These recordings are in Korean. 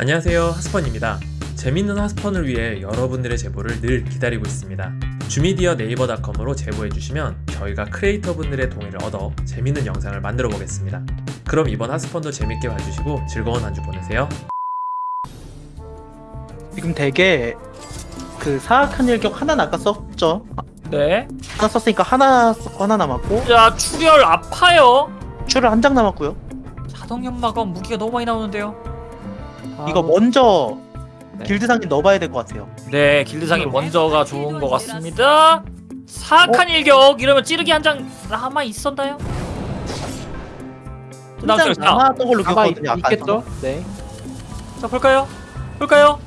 안녕하세요 하스펀입니다 재밌는 하스펀을 위해 여러분들의 제보를 늘 기다리고 있습니다 주미디어 네이버닷컴으로 제보해주시면 저희가 크리에이터 분들의 동의를 얻어 재밌는 영상을 만들어 보겠습니다 그럼 이번 하스펀도 재밌게 봐주시고 즐거운 한 주 보내세요 지금 되게 그 사악한 일격 하나 아까 썼죠? 네. 하나 썼으니까 하나 썼고 하나 남았고 자, 출혈 아파요. 추를 한장 남았고요. 자동 연마가 무기가 너무 많이 나오는데요. 이거 먼저 네. 길드상에 넣어봐야 될 것 같아요. 네, 길드상이 먼저가 좋은 것 같습니다. 사악한 일격 이러면 찌르기 한 장 남아 있었나요? 한장 남았던 걸로 기억하거든요. 있겠죠? 네. 자, 볼까요? 볼까요?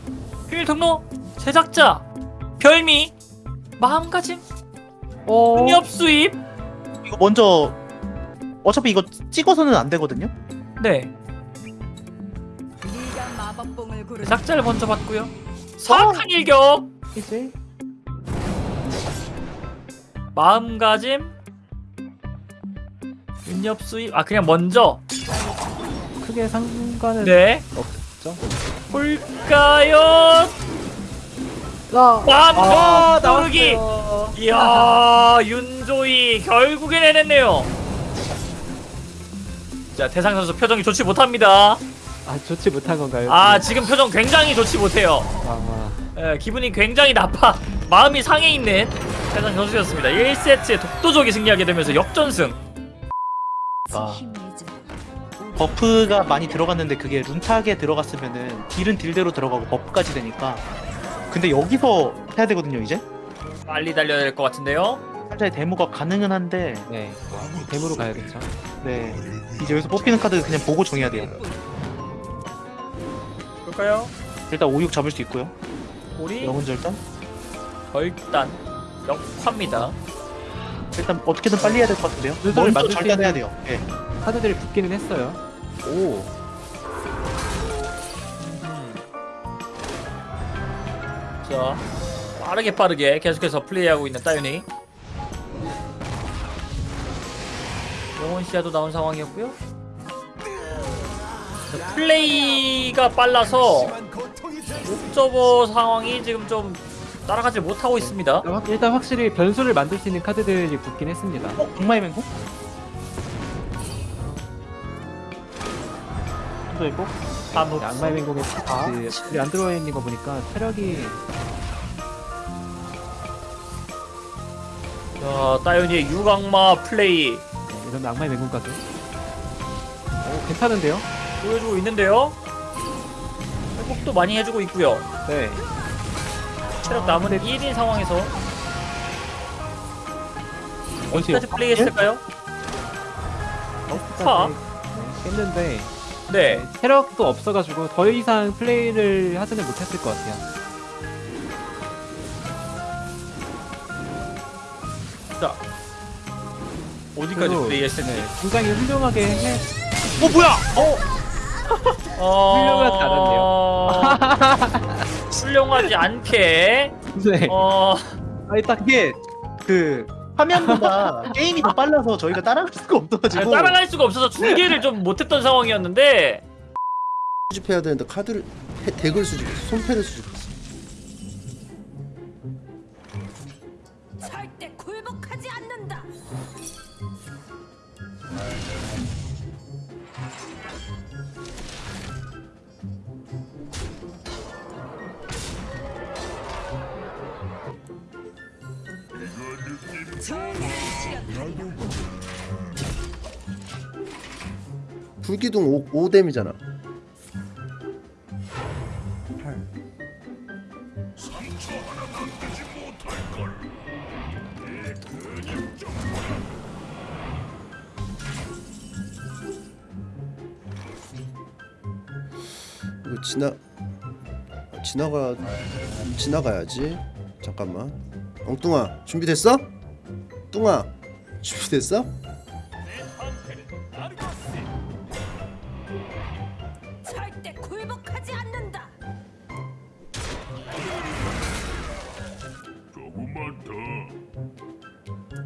비밀 통로 제작자 별미 마음가짐 어. 응엽 수입 이거 먼저 어차피 이거 찍어서는 안 되거든요. 네 작자를 먼저 봤고요. 사악한 일격! 이제? 마음가짐? 응엽 수입? 아 그냥 먼저! 크게 상관은 네. 없죠. 볼까요? 아, 마음 고르기! 나왔어요. 이야 윤조이 결국엔 해냈네요. 자 태상 선수 표정이 좋지 못합니다 아 좋지 못한 건가요? 아 지금 표정 굉장히 좋지 못해요 아, 예, 기분이 굉장히 나빠 마음이 상해 있는 태상 선수였습니다 1세트에 독도적이 승리하게 되면서 역전승 아. buff가 많이 들어갔는데 그게 룬탁에 들어갔으면은 deal은 deal대로 들어가고 buff까지 되니까. 근데 여기서 해야 되거든요 이제. 빨리 달려야 될 것 같은데요 살짝 데모가 가능은 한데 네. 댐으로 가야겠죠. 네 이제 여기서 뽑히는 카드 그냥 보고 정해야 돼요. 볼까요? 일단 5, 6 잡을 수 있고요. 우리 영혼 절단. 결단 역화입니다 일단 어떻게든 빨리 해야 될 것 같은데요. 먼저 만들 수 절단해야 있는- 돼요. 예. 카드들이 붙기는 했어요. 오. 자 빠르게 빠르게 계속해서 플레이하고 있는 따윤이 영원 시야도 나온 상황이었고요 자, 플레이가 빨라서 옵저버 상황이 지금 좀 따라가지 못하고 있습니다 일단 확실히 변수를 만들 수 있는 카드들이 붙긴 했습니다. 어? 악마의 맹공? 또 있고 아무 네, 악마의 맹공에 아. 그 안 들어와 있는 거 보니까 체력이 자 따윤이의 유강마 플레이 네, 이런 악마의 맹공까지. 오 괜찮은데요? 보여주고 있는데요 회복도 많이 해주고 있고요 네. 체력 남은 1인 상황에서. 어디까지 플레이했을까요? 파? 네, 깼는데 네 네, 체력도 없어가지고 더 이상 플레이를 하지는 못했을 것 같아요. 자 어디까지 플레이했을지 네, 굉장히 훌륭하게 해. 어 뭐야? 어... 훌륭하지 훌륭하지 않게. 네. 어... 아, 일단 이게 그 화면보다 게임이 더 빨라서 저희가 따라갈 수가 없어가지고. 따라갈 수가 없어서 중계를 좀 못했던 상황이었는데. 수집해야 되는데 카드를 해- 덱을 수집했어 손패를 수집했어 불기둥 5, 5뎀이잖아 8 이거 지나 지나가 지나가야지 잠깐만 엉뚱아 준비됐어? 뚱아 준비됐어? 절대 굴복하지 않는다.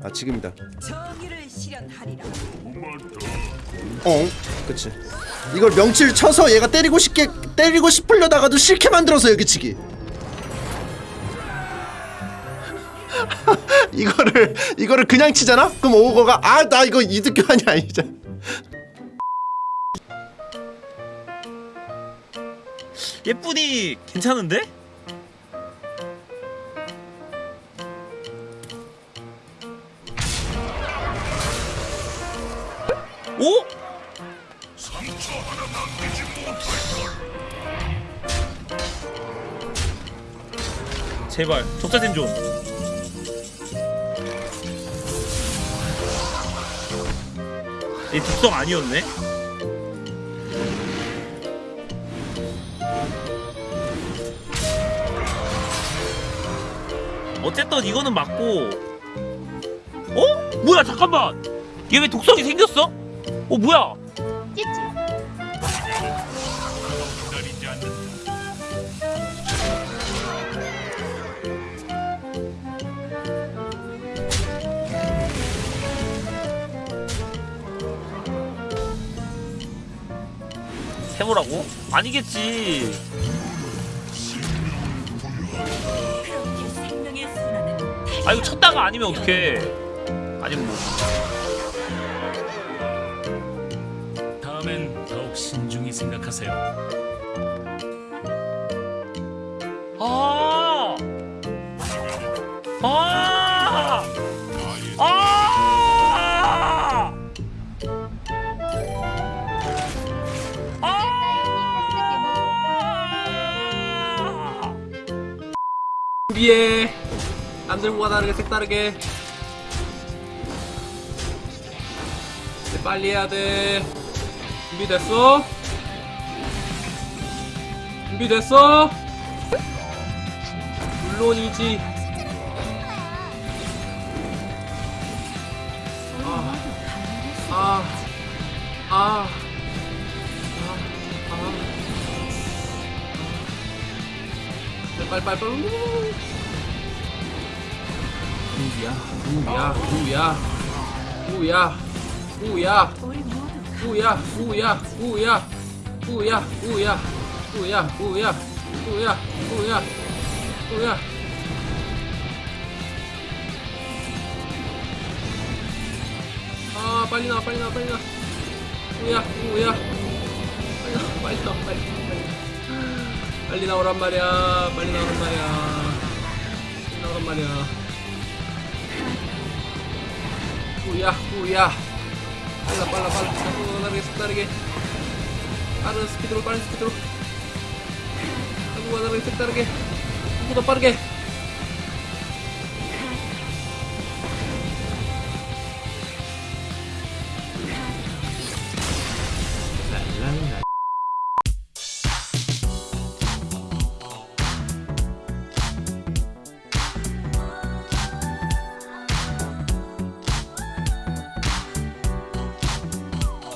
아 지금이다. 정의를 실현하리라. 어? 그치. 이걸 명치를 쳐서 얘가 때리고 싶게 때리고 싶으려다가도 싫게 만들어서 여기치기. 이거를 이거를 그냥 치잖아? 그럼 오거가 아 나 이거 이득 교환이 아니잖아 예쁜이 괜찮은데? 오? 제발 적자템 좀. 이 특성 아니었네? 어쨌든 이거는 맞고 어? 뭐야 잠깐만 얘 왜 독성이 생겼어? 어 뭐야 해보라고? 아니겠지 아 이거 쳤다가 아니면 어떡해 아니면 뭐 다음엔 더욱 신중히 생각하세요. 아! 아! 아! 아! 준비해 남들보다 다르게 색다르게 이제 빨리 해야 돼 준비됐어? 준비됐어? 물론이지 아, 아, 아, 아, 아. 빨리 빨리 우야 우야 우야 우야 우야 우야 우야 우야 우야 우야 우야 우야 우야 우야 우야 아 빨리 나와 빨리 나와 빨리 나와 우야 우야 빨리 나와 빨리 나와 빨리 나오란 말이야 빨리 나오란 말이야 빨리 나오란 말이야 Kuyah, kuyah. Balap, balap, balap. Aku lari, sebentar ya speed sekitar harus speed sekitar Aku lari, sebentar ya Aku depan, ya